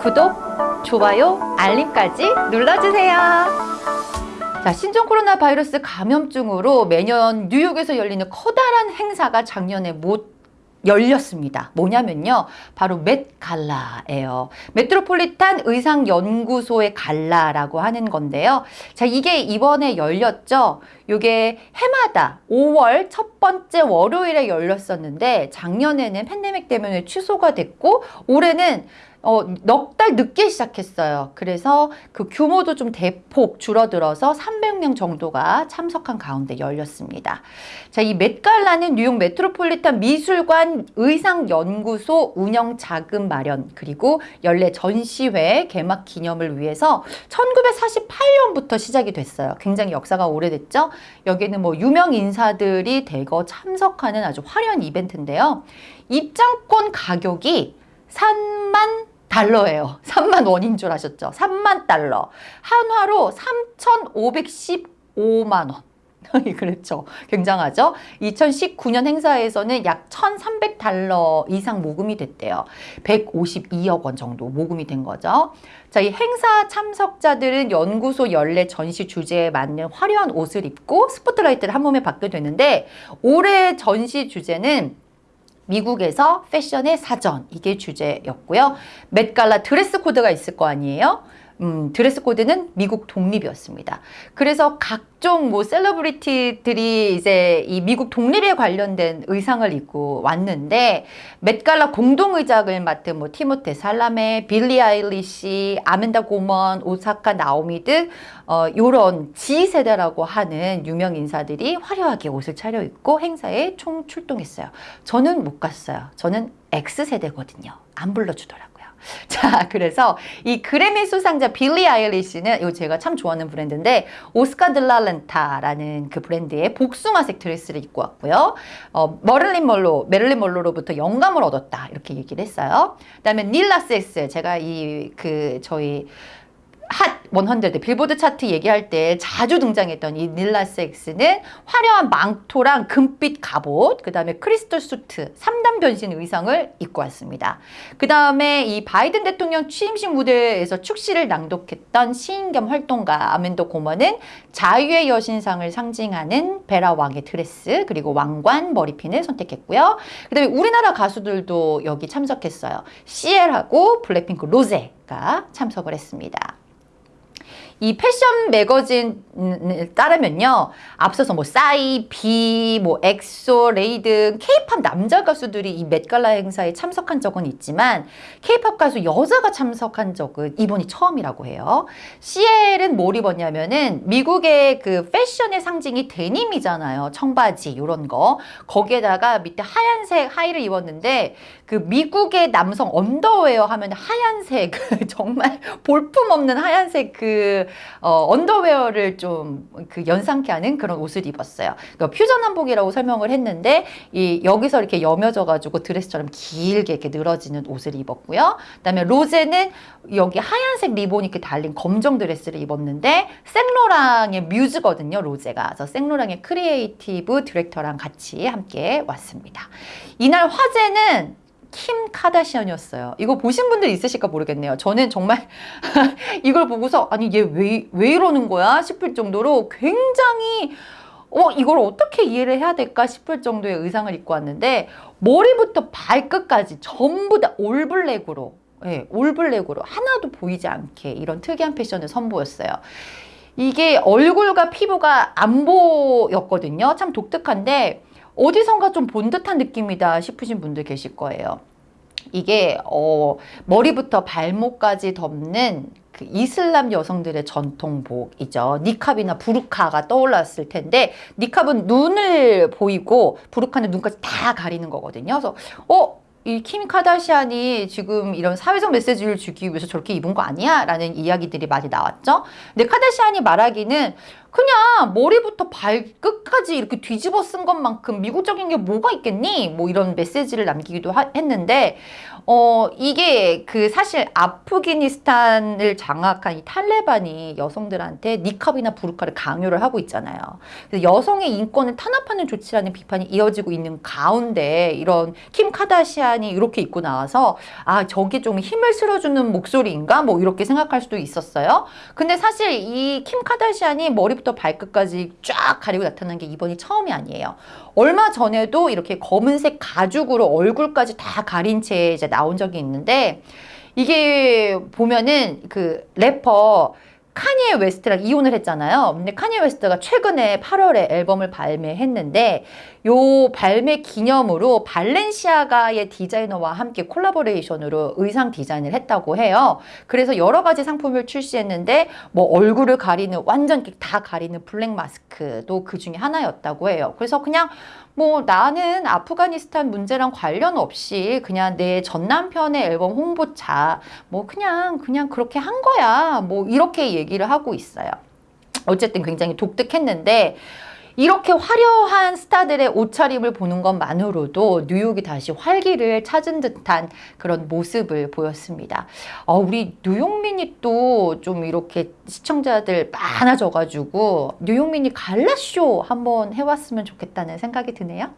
구독, 좋아요, 알림까지 눌러주세요. 자, 신종 코로나 바이러스 감염증으로 매년 뉴욕에서 열리는 커다란 행사가 작년에 못 열렸습니다. 뭐냐면요. 바로 맷 갈라예요. 메트로폴리탄 의상연구소의 갈라라고 하는 건데요. 자, 이게 이번에 열렸죠. 요게 해마다 5월 첫 번째 월요일에 열렸었는데 작년에는 팬데믹 때문에 취소가 됐고 올해는 어, 넉 달 늦게 시작했어요. 그래서 그 규모도 좀 대폭 줄어들어서 300 명 정도가 참석한 가운데 열렸습니다. 자, 이 맷갈라는 뉴욕 메트로폴리탄 미술관 의상연구소 운영 자금 마련 그리고 연례 전시회 개막 기념을 위해서 1948년부터 시작이 됐어요. 굉장히 역사가 오래됐죠. 여기는 뭐 유명 인사들이 대거 참석하는 아주 화려한 이벤트인데요. 입장권 가격이 3만 달러예요. 3만 원인 줄 아셨죠? 3만 달러. 한화로 3,515만 원. 그렇죠. 굉장하죠? 2019년 행사에서는 약 1,300달러 이상 모금이 됐대요. 152억 원 정도 모금이 된 거죠. 자, 이 행사 참석자들은 연구소 연례 전시 주제에 맞는 화려한 옷을 입고 스포트라이트를 한 몸에 받게 되는데 올해 전시 주제는 미국에서 패션의 사전 이게 주제였고요. Met Gala 드레스 코드가 있을 거 아니에요. 음, 드레스 코드는 미국 독립이었습니다. 그래서 각종 뭐 celebrity들이 이제 이 미국 독립에 관련된 의상을 입고 왔는데 Met Gala 공동의장을 맡은 뭐 티모테 샬라메, 빌리 아일리시, 아만다 고먼, 오사카 나오미 등 어, 요런 G세대라고 하는 유명 인사들이 화려하게 옷을 차려입고 행사에 총 출동했어요. 저는 못 갔어요. 저는 X세대거든요. 안 불러주더라고요. 자, 그래서 이 그래미 수상자 빌리 아일리시는 이거 제가 참 좋아하는 브랜드인데 오스카 들랄렌타라는 그 브랜드의 복숭아색 드레스를 입고 왔고요. 어, 머릴린 멀로, 메릴린 멀로로부터 영감을 얻었다 이렇게 얘기를 했어요. 그다음에 닐라세스 제가 이 그 저희 핫100 빌보드 차트 얘기할 때 자주 등장했던 이 닐라 섹스는 화려한 망토랑 금빛 갑옷 그 다음에 크리스털 수트 3단 변신 의상을 입고 왔습니다. 그 다음에 이 바이든 대통령 취임식 무대에서 축시를 낭독했던 시인 겸 활동가 아만다 고먼은 자유의 여신상을 상징하는 Vera Wang의 드레스 그리고 왕관 머리핀을 선택했고요. 그 다음에 우리나라 가수들도 여기 참석했어요. CL하고 블랙핑크 로제가 참석을 했습니다. 이 패션 매거진을 따르면요. 앞서서 뭐 싸이, 비, 뭐 엑소 레이 등 케이팝 남자 가수들이 이 Met Gala 행사에 참석한 적은 있지만 케이팝 가수 여자가 참석한 적은 이번이 처음이라고 해요. CL은 뭘 입었냐면은 미국의 그 패션의 상징이 데님이잖아요. 청바지 이런 거. 거기에다가 밑에 하얀색 하의를 입었는데 그 미국의 남성 언더웨어 하면 하얀색 정말 볼품없는 하얀색 그 어, 언더웨어를 좀 그 연상케 하는 그런 옷을 입었어요. 그러니까 퓨전 한복이라고 설명을 했는데 이 여기서 이렇게 여며져 가지고 드레스처럼 길게 이렇게 늘어지는 옷을 입었고요. 그다음에 로제는 여기 하얀색 리본 이렇게 달린 검정 드레스를 입었는데 생로랑의 뮤즈거든요. 로제가. 그래서 생로랑의 creative director랑 같이 함께 왔습니다. 이날 화제는 킴 카다시안이었어요. 이거 보신 분들 있으실까 모르겠네요. 저는 정말 이걸 보고서 아니 얘 왜 왜 이러는 거야 싶을 정도로 굉장히 어 이걸 어떻게 이해를 해야 될까 싶을 정도의 의상을 입고 왔는데 머리부터 발끝까지 전부 다 올블랙으로 예, 올블랙으로 하나도 보이지 않게 이런 특이한 패션을 선보였어요. 이게 얼굴과 피부가 안 보였거든요. 참 독특한데 어디선가 좀 본 듯한 느낌이다 싶으신 분들 계실 거예요. 이게 어, 머리부터 발목까지 덮는 그 이슬람 여성들의 전통복이죠. 니캅이나 부르카가 떠올랐을 텐데 니캅은 눈을 보이고 부르카는 눈까지 다 가리는 거거든요. 그래서 어? 이킴 카다시안이 지금 이런 사회적 메시지를 주기 위해서 저렇게 입은 거 아니야? 라는 이야기들이 많이 나왔죠. 근데 카다시안이 말하기는 그냥 머리부터 발끝까지 이렇게 뒤집어 쓴 것만큼 미국적인 게 뭐가 있겠니? 뭐 이런 메시지를 남기기도 하- 했는데 어 이게 그 사실 아프가니스탄을 장악한 이 탈레반이 여성들한테 니캅이나 부르카를 강요를 하고 있잖아요. 그래서 여성의 인권을 탄압하는 조치라는 비판이 이어지고 있는 가운데 이런 킴 카다시안이 이렇게 입고 나와서 아 저게 좀 힘을 실어주는 목소리인가 뭐 이렇게 생각할 수도 있었어요. 근데 사실 이 킴 카다시안이 머리 부터 발끝까지 쫙 가리고 나타난 게 이번이 처음이 아니에요. 얼마 전에도 이렇게 검은색 가죽으로 얼굴까지 다 가린 채 이제 나온 적이 있는데 이게 보면은 그 래퍼 카니에 웨스트랑 이혼을 했잖아요. 근데 카니에 웨스트가 최근에 8월에 앨범을 발매했는데 요 발매 기념으로 발렌시아가의 디자이너와 함께 collaboration으로 의상 디자인을 했다고 해요. 그래서 여러 가지 상품을 출시했는데 뭐 얼굴을 가리는 완전 다 가리는 블랙 마스크도 그 중에 하나였다고 해요. 그래서 그냥 뭐 나는 아프가니스탄 문제랑 관련 없이 그냥 내 전 남편의 앨범 홍보차 뭐 그냥 그냥 그렇게 한 거야. 뭐 이렇게 얘기를 하고 있어요. 어쨌든 굉장히 독특했는데 이렇게 화려한 스타들의 옷차림을 보는 것만으로도 뉴욕이 다시 활기를 찾은 듯한 그런 모습을 보였습니다. 어, 우리 뉴욕민이 또 좀 이렇게 시청자들 많아져가지고 뉴욕민이 갈라쇼 한번 해왔으면 좋겠다는 생각이 드네요.